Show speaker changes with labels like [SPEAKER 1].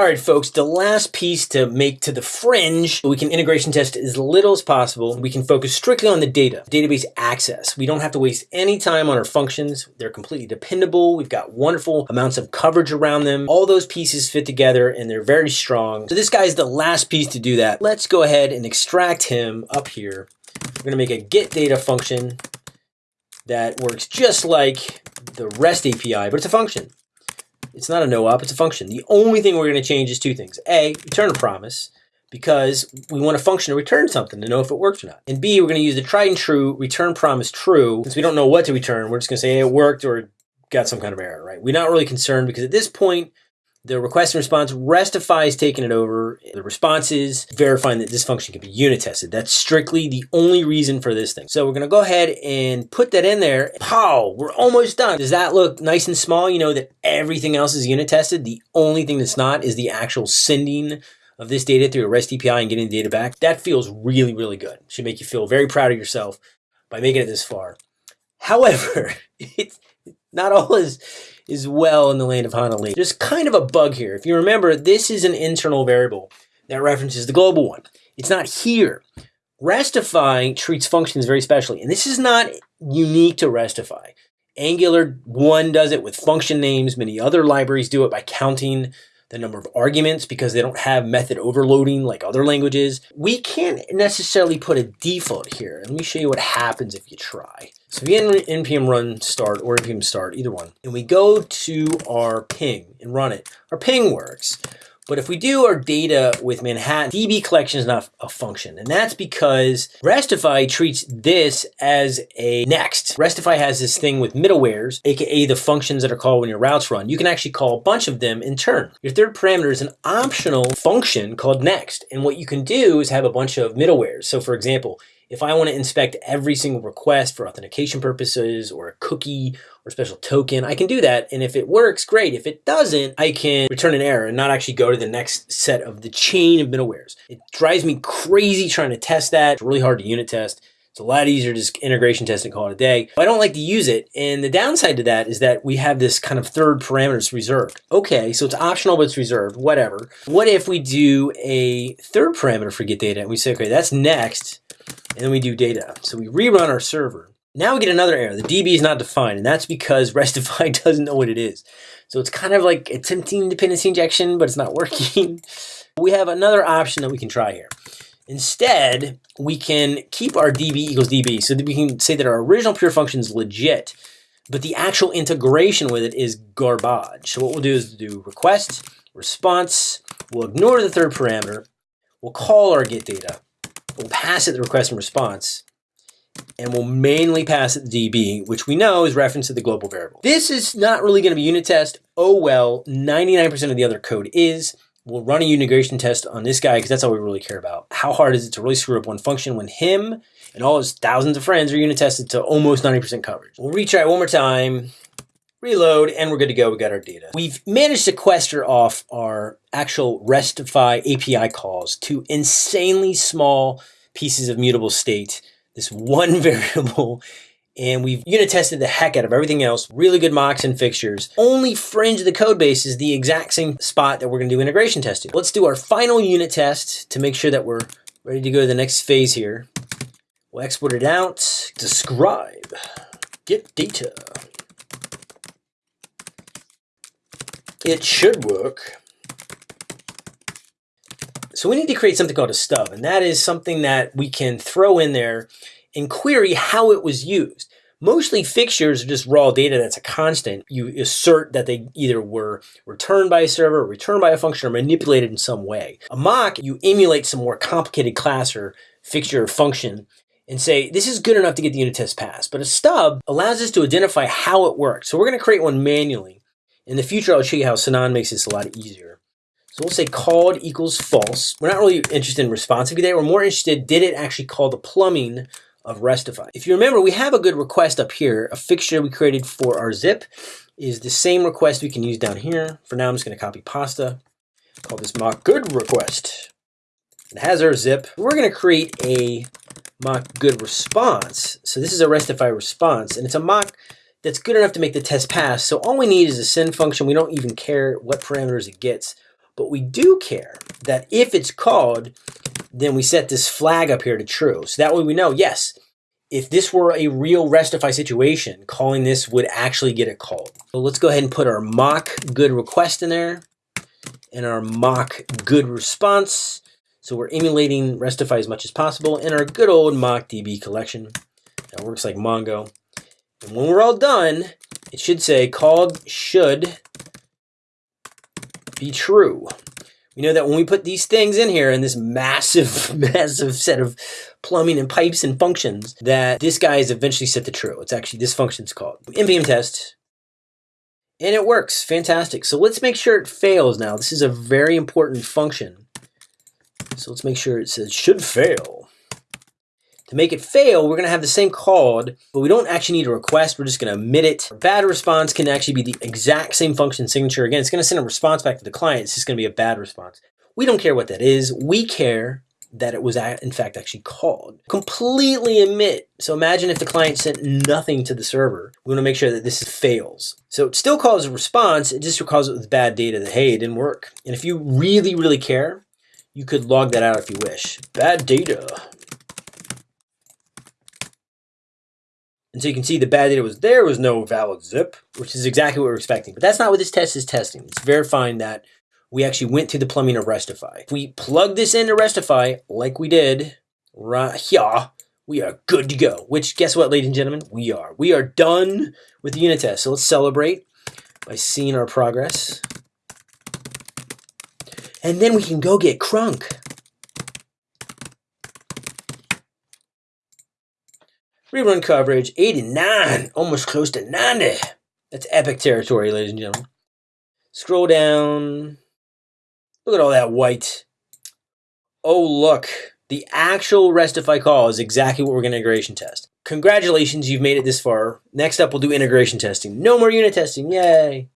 [SPEAKER 1] All right, folks, the last piece to make to the fringe, we can integration test as little as possible. We can focus strictly on the data, database access. We don't have to waste any time on our functions. They're completely dependable. We've got wonderful amounts of coverage around them. All those pieces fit together and they're very strong. So this guy's the last piece to do that. Let's go ahead and extract him up here. We're gonna make a get data function that works just like the REST API, but it's a function. It's not a no-op, it's a function. The only thing we're going to change is two things. A, return a promise, because we want a function to return something to know if it works or not. And B, we're going to use the tried and true return promise true. Since we don't know what to return, we're just going to say hey, it worked or got some kind of error, right? We're not really concerned because at this point, the request and response, Restify is taking it over. The response is verifying that this function can be unit tested. That's strictly the only reason for this thing. So we're to go ahead and put that in there. Pow, we're almost done. Does that look nice and small? You know that everything else is unit tested. The only thing that's not is the actual sending of this data through a REST API and getting the data back. That feels really, really good. Should make you feel very proud of yourself by making it this far. However, it's not all is is well in the land of Honolulu. There's kind of a bug here. If you remember, this is an internal variable that references the global one. It's not here. Restify treats functions very specially, and this is not unique to Restify. Angular 1 does it with function names. Many other libraries do it by counting the number of arguments because they don't have method overloading like other languages. We can't necessarily put a default here. Let me show you what happens if you try. So we npm run start or npm start, either one, and we go to our ping and run it. Our ping works. But if we do our data with Manhattan, DB collection is not a function. And that's because Restify treats this as a next. Restify has this thing with middlewares, AKA the functions that are called when your routes run. You can actually call a bunch of them in turn. Your third parameter is an optional function called next. And what you can do is have a bunch of middlewares. So for example, if I want to inspect every single request for authentication purposes or a cookie or special token, I can do that. And if it works, great. If it doesn't, I can return an error and not actually go to the next set of the chain of middlewares. It drives me crazy trying to test that. It's really hard to unit test. It's a lot easier to just integration test and call it a day. I don't like to use it. And the downside to that is that we have this kind of third parameter parameters reserved. Okay, so it's optional, but it's reserved, whatever. What if we do a third parameter for get data and we say, okay, that's next and then we do data. So we rerun our server. Now we get another error. The DB is not defined, and that's because Restify doesn't know what it is. So it's kind of like attempting dependency injection, but it's not working. we have another option that we can try here. Instead, we can keep our DB equals DB, so that we can say that our original pure function is legit, but the actual integration with it is garbage. So what we'll do is do request, response, we'll ignore the third parameter, we'll call our get data, we'll pass it the request and response, and we'll mainly pass it the DB, which we know is reference to the global variable. This is not really going to be unit test. Oh well, 99% of the other code is. We'll run a integration test on this guy because that's all we really care about. How hard is it to really screw up one function when him and all his thousands of friends are unit tested to almost 90% coverage? We'll retry it one more time reload, and we're good to go. We got our data. We've managed to sequester off our actual Restify API calls to insanely small pieces of mutable state, this one variable, and we've unit tested the heck out of everything else. Really good mocks and fixtures. Only fringe of the code base is the exact same spot that we're gonna do integration testing. Let's do our final unit test to make sure that we're ready to go to the next phase here. We'll export it out, describe, get data. It should work. So we need to create something called a stub, and that is something that we can throw in there and query how it was used. Mostly fixtures are just raw data that's a constant. You assert that they either were returned by a server, returned by a function, or manipulated in some way. A mock, you emulate some more complicated class or fixture or function and say, this is good enough to get the unit test passed. But a stub allows us to identify how it works. So we're gonna create one manually. In the future, I'll show you how Sinon makes this a lot easier. So we'll say called equals false. We're not really interested in responsive today. We're more interested, did it actually call the plumbing of Restify? If you remember, we have a good request up here. A fixture we created for our zip is the same request we can use down here. For now, I'm just going to copy pasta. Call this mock good request. It has our zip. We're going to create a mock good response. So this is a Restify response, and it's a mock that's good enough to make the test pass. So all we need is a send function. We don't even care what parameters it gets. But we do care that if it's called, then we set this flag up here to true. So that way we know, yes, if this were a real Restify situation, calling this would actually get it called. So let's go ahead and put our mock good request in there and our mock good response. So we're emulating Restify as much as possible in our good old mock DB collection. That works like Mongo. And when we're all done, it should say called should be true. We know that when we put these things in here in this massive, massive set of plumbing and pipes and functions, that this guy is eventually set to true. It's actually, this function's called npm test, and it works, fantastic. So let's make sure it fails now. This is a very important function. So let's make sure it says should fail. To make it fail, we're going to have the same called, but we don't actually need a request. We're just going to emit it. Bad response can actually be the exact same function signature. Again, it's going to send a response back to the client. It's just going to be a bad response. We don't care what that is. We care that it was in fact actually called. Completely emit. So imagine if the client sent nothing to the server. We want to make sure that this fails. So it still calls a response. It just calls it with bad data that, hey, it didn't work. And if you really, really care, you could log that out if you wish. Bad data. And so you can see the bad data was there was no valid zip, which is exactly what we're expecting. But that's not what this test is testing. It's verifying that we actually went through the plumbing of Restify. If we plug this into Restify, like we did right here, we are good to go. Which, guess what, ladies and gentlemen? We are. We are done with the unit test. So let's celebrate by seeing our progress. And then we can go get crunk. Rerun coverage, 89, almost close to 90. That's epic territory, ladies and gentlemen. Scroll down. Look at all that white. Oh, look. The actual Restify call is exactly what we're going to integration test. Congratulations, you've made it this far. Next up, we'll do integration testing. No more unit testing. Yay.